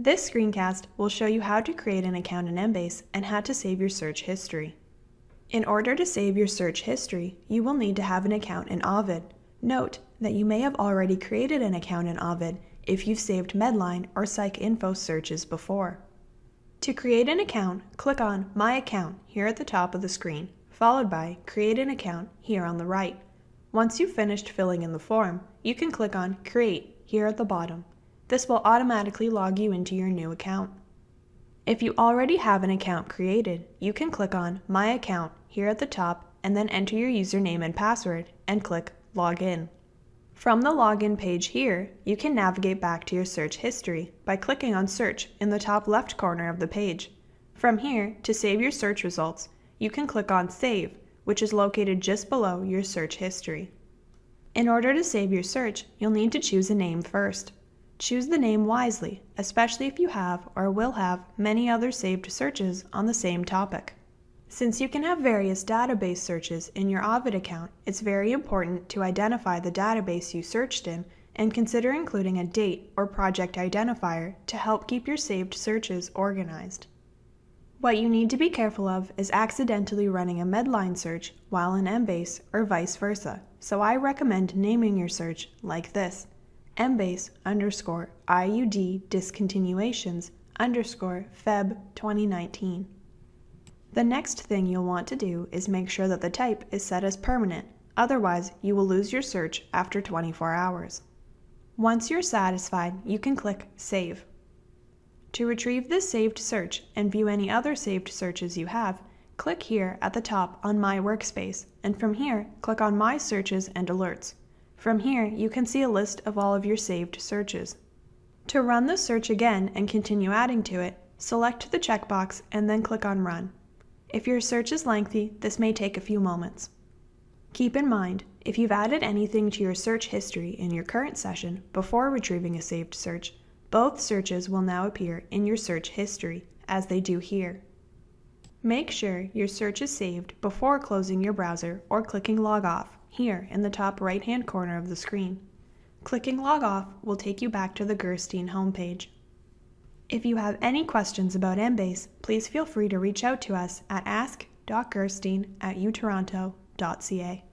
This screencast will show you how to create an account in Embase and how to save your search history. In order to save your search history, you will need to have an account in Ovid. Note that you may have already created an account in Ovid if you've saved Medline or PsycInfo searches before. To create an account, click on My Account here at the top of the screen, followed by Create an Account here on the right. Once you've finished filling in the form, you can click on Create here at the bottom. This will automatically log you into your new account. If you already have an account created, you can click on My Account here at the top and then enter your username and password and click Login. From the login page here, you can navigate back to your search history by clicking on Search in the top left corner of the page. From here, to save your search results, you can click on Save, which is located just below your search history. In order to save your search, you'll need to choose a name first. Choose the name wisely, especially if you have or will have many other saved searches on the same topic. Since you can have various database searches in your Ovid account, it's very important to identify the database you searched in and consider including a date or project identifier to help keep your saved searches organized. What you need to be careful of is accidentally running a Medline search while in Embase or vice versa, so I recommend naming your search like this embase underscore IUD discontinuations underscore Feb 2019. The next thing you'll want to do is make sure that the type is set as permanent, otherwise you will lose your search after 24 hours. Once you're satisfied, you can click Save. To retrieve this saved search and view any other saved searches you have, click here at the top on My Workspace, and from here, click on My Searches and Alerts. From here, you can see a list of all of your saved searches. To run the search again and continue adding to it, select the checkbox and then click on Run. If your search is lengthy, this may take a few moments. Keep in mind, if you've added anything to your search history in your current session before retrieving a saved search, both searches will now appear in your search history, as they do here. Make sure your search is saved before closing your browser or clicking Log Off here in the top right hand corner of the screen. Clicking Log Off will take you back to the Gerstein homepage. If you have any questions about Embase, please feel free to reach out to us at ask.gerstein at utoronto.ca.